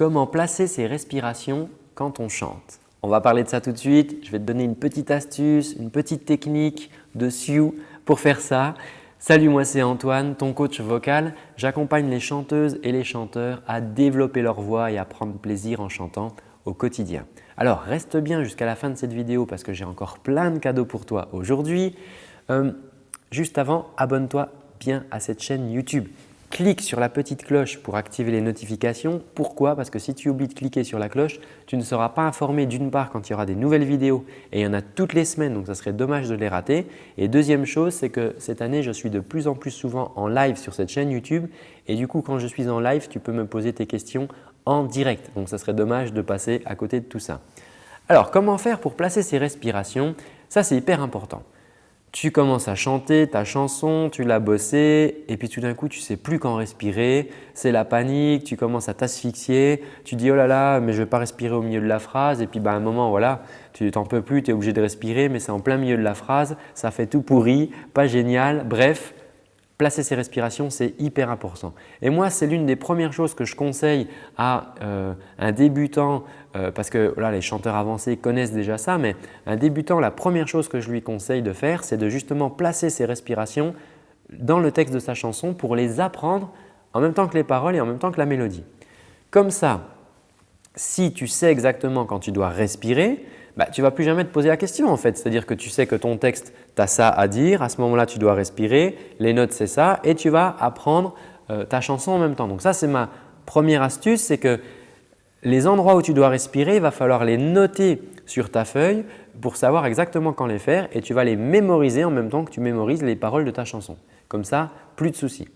comment placer ses respirations quand on chante. On va parler de ça tout de suite. Je vais te donner une petite astuce, une petite technique de Sioux pour faire ça. Salut, moi c'est Antoine, ton coach vocal. J'accompagne les chanteuses et les chanteurs à développer leur voix et à prendre plaisir en chantant au quotidien. Alors reste bien jusqu'à la fin de cette vidéo parce que j'ai encore plein de cadeaux pour toi aujourd'hui. Euh, juste avant, abonne-toi bien à cette chaîne YouTube clique sur la petite cloche pour activer les notifications. Pourquoi? Parce que si tu oublies de cliquer sur la cloche, tu ne seras pas informé d'une part quand il y aura des nouvelles vidéos et il y en a toutes les semaines donc ça serait dommage de les rater. Et deuxième chose, c'est que cette année, je suis de plus en plus souvent en live sur cette chaîne YouTube et du coup, quand je suis en live, tu peux me poser tes questions en direct. Donc, ça serait dommage de passer à côté de tout ça. Alors, comment faire pour placer ces respirations? Ça, c'est hyper important tu commences à chanter ta chanson, tu l'as bossée et puis tout d'un coup, tu sais plus quand respirer. C'est la panique, tu commences à t'asphyxier. Tu dis « oh là là, mais je ne vais pas respirer au milieu de la phrase » et puis bah, à un moment, voilà, tu t'en peux plus, tu es obligé de respirer mais c'est en plein milieu de la phrase, ça fait tout pourri, pas génial. Bref, placer ses respirations, c'est hyper important. Et moi, c'est l'une des premières choses que je conseille à euh, un débutant euh, parce que là, les chanteurs avancés connaissent déjà ça, mais un débutant, la première chose que je lui conseille de faire, c'est de justement placer ses respirations dans le texte de sa chanson pour les apprendre en même temps que les paroles et en même temps que la mélodie. Comme ça, si tu sais exactement quand tu dois respirer, bah, tu ne vas plus jamais te poser la question en fait. C'est-à-dire que tu sais que ton texte, tu as ça à dire, à ce moment-là, tu dois respirer, les notes c'est ça et tu vas apprendre euh, ta chanson en même temps. Donc ça, c'est ma première astuce, c'est que les endroits où tu dois respirer, il va falloir les noter sur ta feuille pour savoir exactement quand les faire et tu vas les mémoriser en même temps que tu mémorises les paroles de ta chanson. Comme ça, plus de soucis.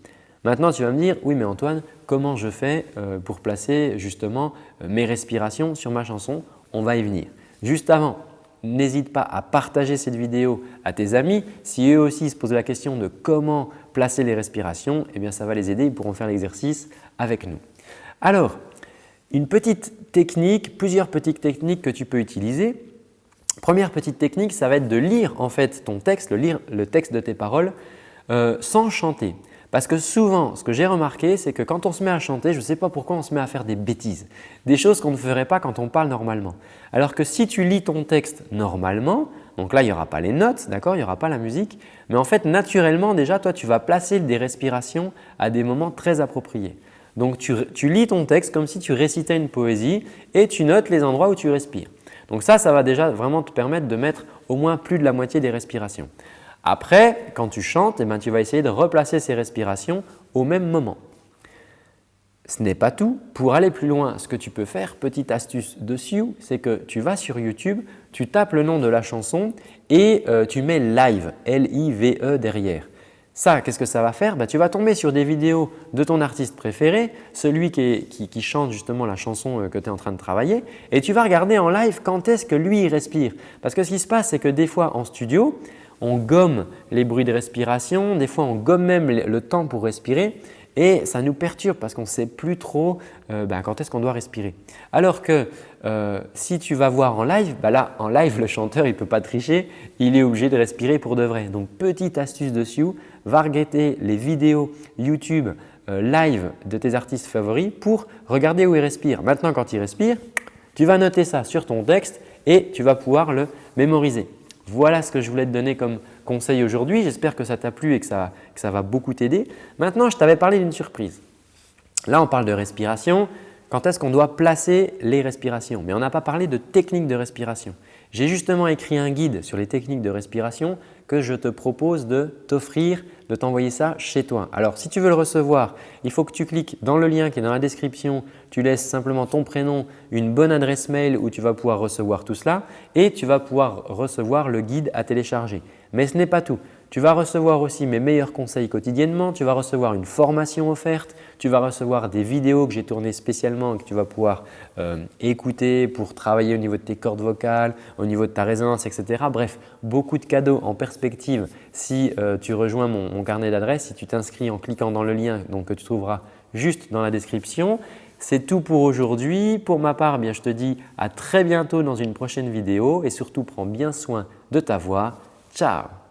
Maintenant, tu vas me dire « Oui, mais Antoine, comment je fais euh, pour placer justement euh, mes respirations sur ma chanson ?» On va y venir. Juste avant, n'hésite pas à partager cette vidéo à tes amis. Si eux aussi se posent la question de comment placer les respirations, eh bien ça va les aider, ils pourront faire l'exercice avec nous. Alors, une petite technique, plusieurs petites techniques que tu peux utiliser. Première petite technique, ça va être de lire en fait ton texte, lire le texte de tes paroles euh, sans chanter. Parce que souvent, ce que j'ai remarqué, c'est que quand on se met à chanter, je ne sais pas pourquoi on se met à faire des bêtises, des choses qu'on ne ferait pas quand on parle normalement. Alors que si tu lis ton texte normalement, donc là, il n'y aura pas les notes, d'accord, il n'y aura pas la musique, mais en fait, naturellement, déjà, toi, tu vas placer des respirations à des moments très appropriés. Donc, tu, lis ton texte comme si tu récitais une poésie et tu notes les endroits où tu respires. Donc ça, ça va déjà vraiment te permettre de mettre au moins plus de la moitié des respirations. Après, quand tu chantes, eh ben, tu vas essayer de replacer ces respirations au même moment. Ce n'est pas tout. Pour aller plus loin, ce que tu peux faire, petite astuce dessus, c'est que tu vas sur YouTube, tu tapes le nom de la chanson et euh, tu mets live, L-I-V-E derrière. Ça, qu'est-ce que ça va faire? Bah, Tu vas tomber sur des vidéos de ton artiste préféré, celui qui, chante justement la chanson euh, que tu es en train de travailler et tu vas regarder en live quand est-ce que lui respire. Parce que ce qui se passe, c'est que des fois en studio, on gomme les bruits de respiration, des fois on gomme même le temps pour respirer et ça nous perturbe parce qu'on ne sait plus trop euh, ben, quand est-ce qu'on doit respirer. Alors que euh, si tu vas voir en live, ben là en live le chanteur il ne peut pas tricher, il est obligé de respirer pour de vrai. Donc petite astuce dessus, va regarder les vidéos YouTube euh, live de tes artistes favoris pour regarder où il respire. Maintenant quand il respire, tu vas noter ça sur ton texte et tu vas pouvoir le mémoriser. Voilà ce que je voulais te donner comme conseil aujourd'hui. J'espère que ça t'a plu et que ça, va beaucoup t'aider. Maintenant, je t'avais parlé d'une surprise. Là, on parle de respiration. Quand est-ce qu'on doit placer les respirations? Mais on n'a pas parlé de technique de respiration. J'ai justement écrit un guide sur les techniques de respiration que je te propose de t'offrir, de t'envoyer ça chez toi. Alors, si tu veux le recevoir, il faut que tu cliques dans le lien qui est dans la description. Tu laisses simplement ton prénom, une bonne adresse mail où tu vas pouvoir recevoir tout cela et tu vas pouvoir recevoir le guide à télécharger. Mais ce n'est pas tout. Tu vas recevoir aussi mes meilleurs conseils quotidiennement, tu vas recevoir une formation offerte, tu vas recevoir des vidéos que j'ai tournées spécialement et que tu vas pouvoir euh, écouter pour travailler au niveau de tes cordes vocales, au niveau de ta résonance, etc. Bref, beaucoup de cadeaux en perspective si euh, tu rejoins mon, carnet d'adresses, si tu t'inscris en cliquant dans le lien donc, que tu trouveras juste dans la description. C'est tout pour aujourd'hui. Pour ma part, bien, je te dis à très bientôt dans une prochaine vidéo et surtout prends bien soin de ta voix. Ciao